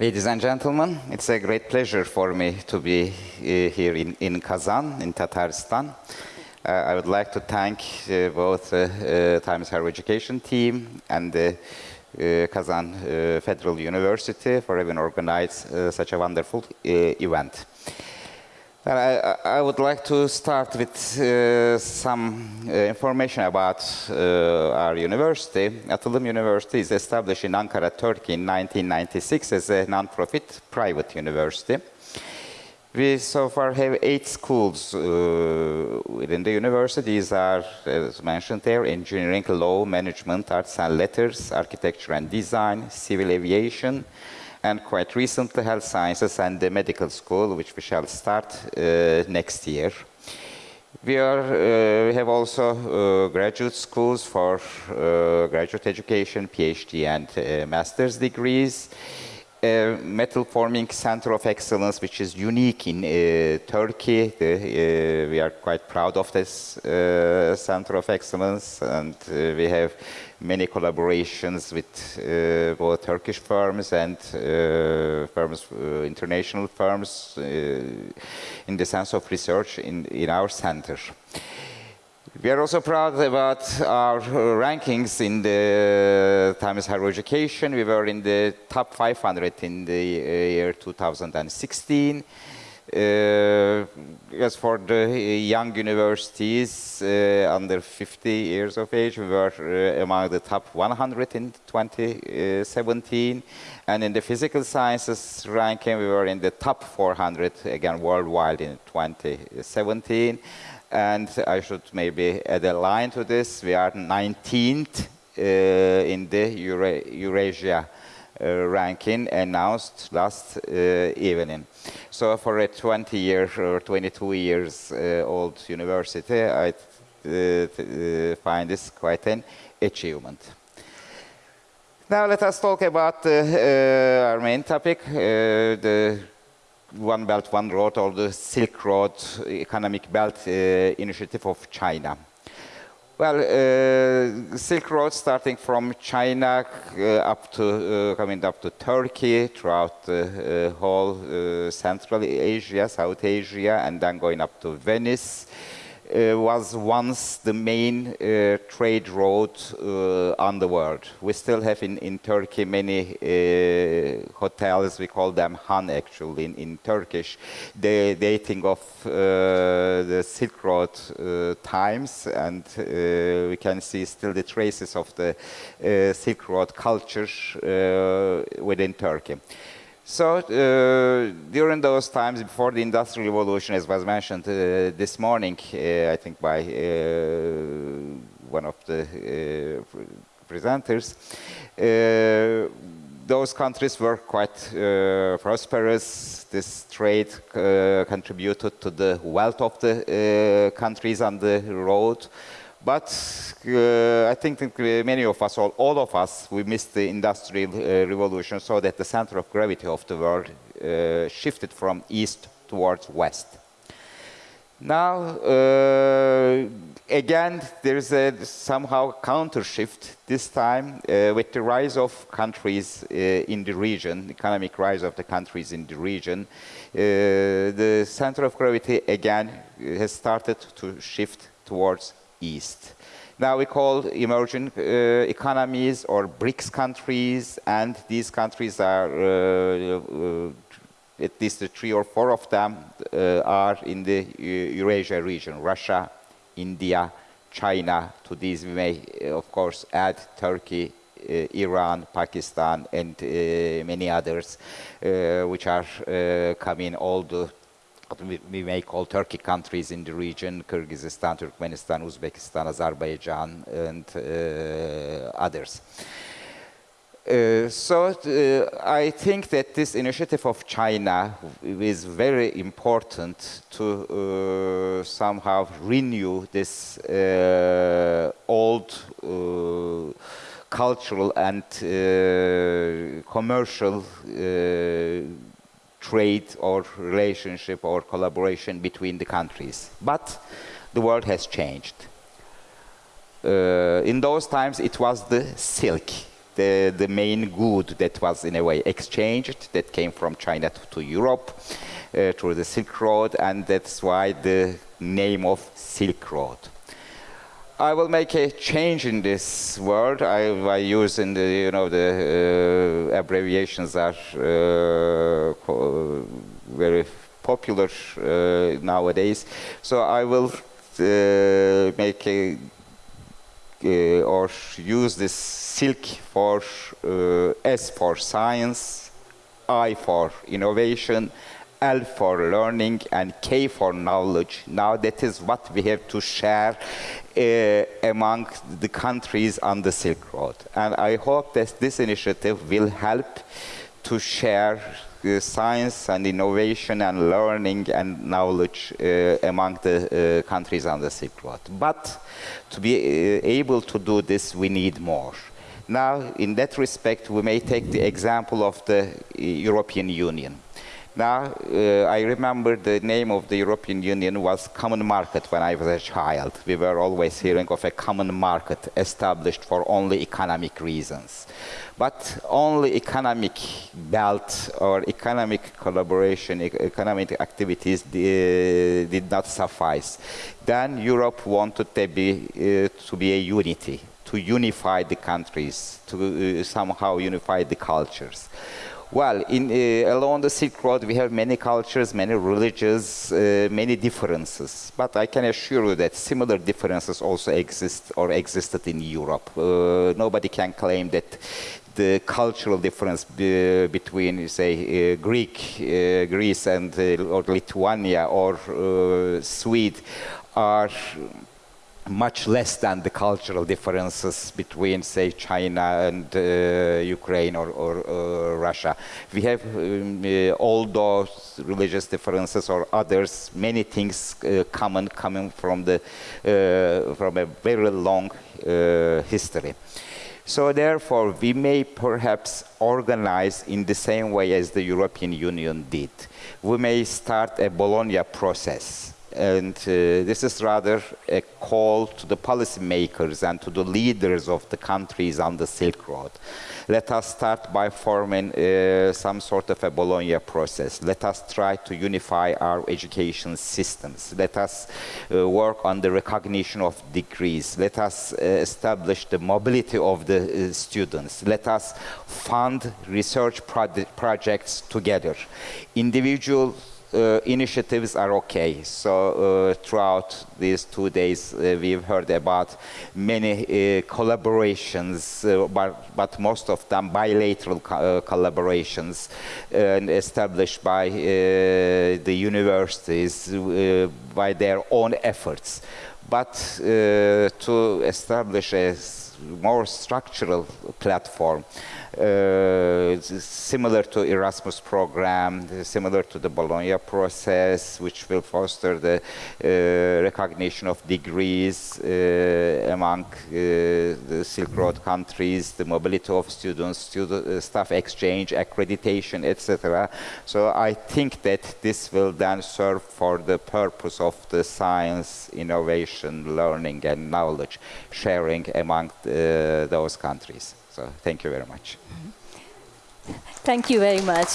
Ladies and gentlemen, it's a great pleasure for me to be uh, here in, in Kazan, in Tatarstan. Uh, I would like to thank uh, both uh, Times Higher Education team and the Kazan Federal University for having organized such a wonderful event. I, I, would like to start with uh, some uh, information about uh, our university. Atılım University is established in Ankara, Turkey in 1996 as a non-profit private university. We so far have eight schools uh, within the university. These are, as mentioned there, engineering, law, management, arts and letters, architecture and design, civil aviation, and quite recently health sciences and the medical school, which we shall start uh, next year. We, are, uh, we have also uh, graduate schools for graduate education, PhD and master's degrees. A metal forming center of excellence, which is unique in uh, Turkey. The, we are quite proud of this center of excellence, and we have many collaborations with uh, both Turkish firms and uh, firms, uh, international firms, uh, in the sense of research in, in our center. We are also proud about our rankings in the Times Higher Education. We were in the top 500 in the uh, year 2016. Uh, as for the young universities uh, under 50 years of age, we were uh, among the top 100 in 2017. And in the physical sciences ranking, we were in the top 400, again, worldwide in 2017. And I should maybe add a line to this. We are 19th uh, in the Eura Eurasia uh, ranking announced last uh, evening. So for a 20 year or 22 years uh, old university, I find this quite an achievement. Now let us talk about uh, our main topic, uh, the One Belt, One Road, or the Silk Road Economic Belt uh, Initiative of China. Well, uh, Silk Road starting from China uh, up to uh, coming up to Turkey, throughout the uh, whole uh, Central Asia, South Asia, and then going up to Venice uh, was once the main uh, trade road uh, on the world. We still have in, in Turkey many uh, hotels, we call them Han actually in, in Turkish, dating of uh, the Silk Road uh, times and we can see still the traces of the Silk Road culture within Turkey. So uh, during those times before the Industrial Revolution, as was mentioned uh, this morning, uh, I think by uh, one of the uh, presenters, uh, those countries were quite prosperous. This trade contributed to the wealth of the countries on the road. But uh, I think that many of us, all, all, of us, we missed the industrial uh, revolution so that the center of gravity of the world uh, shifted from east towards west. Now, uh, again, there is a somehow counter shift this time uh, with the rise of countries uh, in the region, economic rise of the countries in the region. the center of gravity again has started to shift towards East. Now we call emerging uh, economies or BRICS countries, and these countries are, uh, uh, at least three or four of them uh, are in the Eurasia region, Russia, India, China. To these we may, uh, of course, add Turkey, uh, Iran, Pakistan, and many others, which are coming all the what we may call Turkic countries in the region, Kyrgyzstan, Turkmenistan, Uzbekistan, Azerbaijan, and uh, others. Uh, so uh, I think that this initiative of China is very important to uh, somehow renew this uh, old uh, cultural and commercial trade or relationship or collaboration between the countries. But the world has changed. Uh, in those times, it was the silk the, the main good that was in a way exchanged that came from China to, to Europe uh, through the Silk Road and that's why the name of Silk Road. I will make a change in this word. I, I use in the, you know, the uh, abbreviations are uh, very popular uh, nowadays. So I will uh, make a, uh, or use this silk for uh, S for science, I for innovation, L for learning and K for knowledge. Now that is what we have to share uh, among the countries on the Silk Road. And I hope that this initiative will help to share science and innovation and learning and knowledge uh, among the uh, countries on the Silk Road. But to be uh, able to do this, we need more. Now, in that respect, we may take the example of the uh, European Union. Now, uh, I remember the name of the European Union was Common Market when I was a child. We were always hearing of a common market established for only economic reasons. But only economic belt or economic collaboration, e economic activities did not suffice. Then Europe wanted to be, uh, to be a unity, to unify the countries, to uh, somehow unify the cultures. Well, in, uh, along the Silk Road, we have many cultures, many religions, uh, many differences. But I can assure you that similar differences also exist or existed in Europe. Uh, nobody can claim that the cultural difference be, between, say, uh, Greek, uh, Greece and uh, or Lithuania or Sweden are much less than the cultural differences between, say, China and uh, Ukraine or, or uh, Russia. We have um, uh, all those religious differences or others, many things uh, common coming from, the, uh, from a very long uh, history. So therefore, we may perhaps organize in the same way as the European Union did. We may start a Bologna process and uh, this is rather a call to the policymakers and to the leaders of the countries on the Silk Road. Let us start by forming uh, some sort of a Bologna process. Let us try to unify our education systems. Let us uh, work on the recognition of degrees. Let us uh, establish the mobility of the uh, students. Let us fund research projects together. Individual uh, initiatives are okay. So uh, throughout these two days, uh, we've heard about many uh, collaborations, uh, but, but, most of them bilateral co uh, collaborations established by the universities by their own efforts. But to establish a more structural platform, uh, similar to Erasmus program, similar to the Bologna process, which will foster the uh, recognition of degrees uh, among the Silk Road countries, the mobility of students, student, staff exchange, accreditation, etc. So I think that this will then serve for the purpose of the science, innovation, learning and knowledge sharing among the, those countries. So thank you very much. Thank you very much.